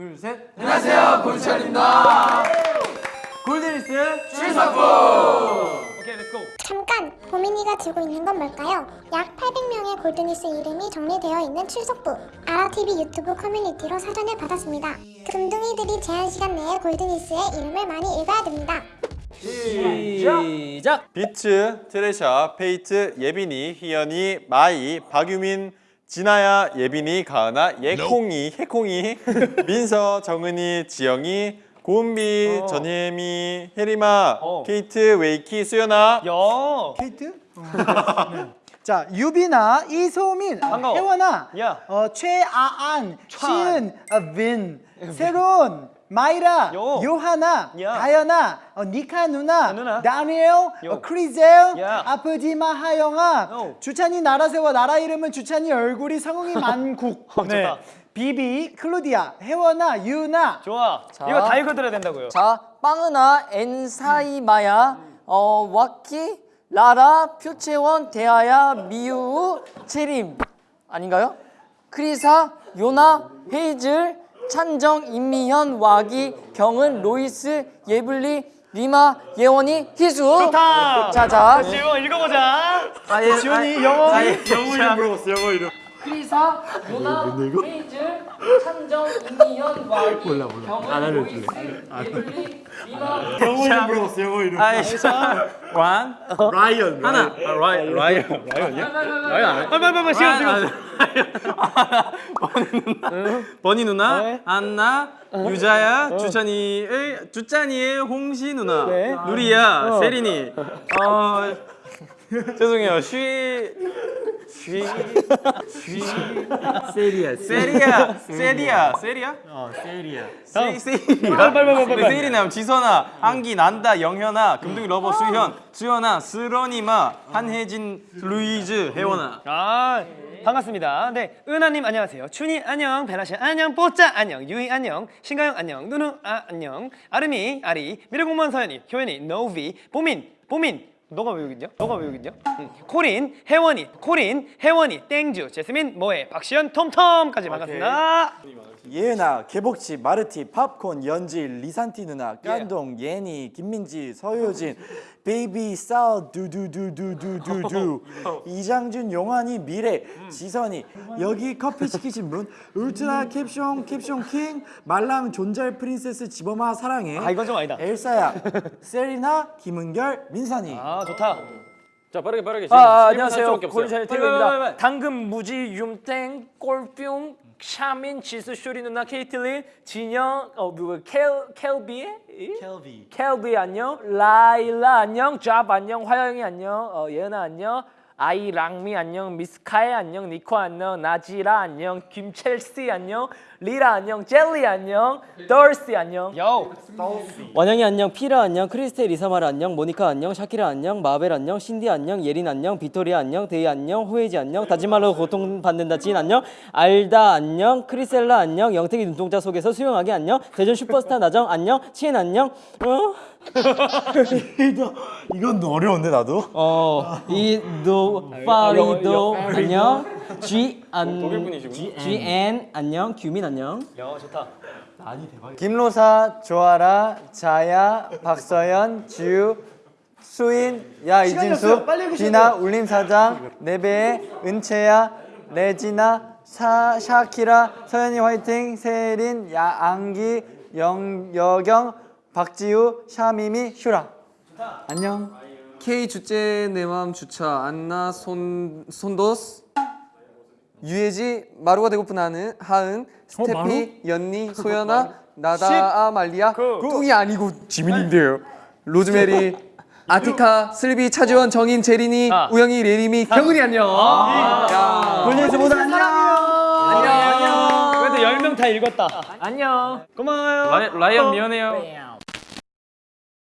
둘, 셋. 안녕하세요 골찬입니다 골드니스 출석부 오케이, let's go. 잠깐! 보민이가 들고 있는 건 뭘까요? 약 800명의 골드니스 이름이 정리되어 있는 출석부 아라TV 유튜브 커뮤니티로 사전을 받았습니다 금둥이들이 제한 시간 내에 골드니스의 이름을 많이 읽어야 됩니다 시작. 비츠, 트레샤, 페이트, 예빈이, 희연이, 마이, 박유민, 진아야, 예빈이, 가은아, 예콩이, 해콩이, 민서, 정은이, 지영이, 고은비, 전예미, 혜리마, 어. 케이트, 웨이키, 수연아 야. 케이트? 자 유빈아 이소민 반가워. 혜원아 야. 어, 최아안 시은 어, 빈 세론 마이라 요. 요하나 야. 다현아 어, 니카 누나, 누나. 다니엘 요. 어, 크리젤 야. 아프지마 하영아 요. 주찬이 나라세와 나라 이름은 주찬이 얼굴이 성웅이 만국 어, 좋다. 비비 클로디아 혜원아 유나 좋아. 이거 다 읽어드려야 된다고요. 자, 빵은아, 엔사이마야, 어, 와키, 라라, 표채원, 대하야, 미우, 채림 아닌가요? 크리사, 요나, 헤이즐, 찬정, 임미현, 와기, 경은, 로이스, 예블리, 리마, 예원이, 희수. 좋다. 자, 자. 지원 읽어보자. 아, 예, 지원이 영어 영어 이름 물어봤어 영어 이름 크리사, 요나, 헤이즐, 찬정, 임미현, 와기, 경은, 로이스, 예블리, 리마, 영어 이름 물어봤어 영어 이름. 원. 라이언 하나. 아, 라이, 라이언 라이언이야? 라이언 빨리 빨리 시간 시간. 버니 누나, 네. 안나, 유자야, 주찬이의 주찬이의 홍시 누나, 네. 누리야, 세린이. 어 죄송해요. 쉬 쉬, 쉬, 세리야, 세리야, 세리야, 세리야? 어, 세리야. 세, 세리야. 빨리, 빨리, 빨리. 네, 세리나, 지선아, 한기, 난다, 영현아, 금둥이 러버, 수현, 수연아, 스러니마, 한혜진, 루이즈, 혜원아. 아 반갑습니다. 네 은하님 안녕하세요. 춘이 안녕, 베나씨 안녕, 뽀짜 안녕, 유이 안녕, 신가영 안녕, 누누 아 안녕, 아름이 아리, 미래공무원 서연이, 효연이, 노비, 보민, 보민. 너가 왜 여기 있냐? 너가 왜 여기 있냐? 응. 코린, 혜원이, 코린, 혜원이, 땡주, 제스민, 모에, 박시현, 톰톰까지 반갑습니다. 예은아, 개복치, 마르티, 팝콘, 연질, 리산티 누나, 깐동, 예니, 김민지, 서효진, 베이비, 싸우, 두두두두두두두, 이장준, 용환이, 미래, 지선이, 여기 커피 시키신 분, 울트라 캡숑, 캡숑 킹, 말랑, 존잘 princess, 지범아, 사랑해, 아 이건 좀 아니다. 엘사야, 세리나, 김은결, 민선이. 아 좋다. 자, 빠르게, 빠르게. 아, 아, 안녕하세요. 4초밖에 없어요. 골잘 빨리, 빨리, 빨리, 태우입니다. 빨리. 당근, 무지, 윰땡, 꼴뿅, 샤민, 지수, 쇼리 누나, 케이틀린, 진영, 어, 누구, 켈, 켈비? 켈비. 켈비 안녕, 라일라 안녕, 잡 안녕, 화영이 안녕, 어, 예은아 안녕, 아이 랑미 안녕, 미스카이 안녕, 니코 안녕, 나지라 안녕, 김첼시 안녕, 리라 안녕, 젤리 안녕, 더시 안녕. 요. 원영이 안녕, 피라 안녕, 크리스텔 이사마라 안녕, 모니카 안녕, 샤키라 안녕, 마벨 안녕, 신디 안녕, 예린 안녕, 비토리아 안녕, 데이 안녕, 호에지 안녕, 다지말로 고통받는다 진 안녕, 알다 안녕, 크리셀라 안녕, 영택이 눈동자 속에서 수영하기 안녕, 대전 슈퍼스타 나정 안녕, 치엔 안녕, 어? 이건 어려운데 나도? 어, 이도 파리도 안녕, G 안 G N 안녕, 규민 안녕. 야 좋다. 김로사, 조아라, 자야, 박서연, 지우, 수인, 야 이진수, 비나, 울림 사장, 네배, 은채야, 레지나, 샤, 샤키라, 서연이 화이팅, 세린, 야앙기, 영, 여경, 박지우, 샤미미, 슈라. 안녕. K 주제 내맘 주차. 안나 손 손도스. 유예지 마루가 되고픈 하은 하은 스테피 연니 소연아 나다 아 말리아. 뚱이 아니고 지민인데요. 로즈메리 아티카 슬비 차지원 정인 제린이 아. 우영이 레림이 경은이 안녕. 골드니스 모두 안녕. 안녕. 그래도 열명다 읽었다. 안녕. 고마워요. 라이언 미안해요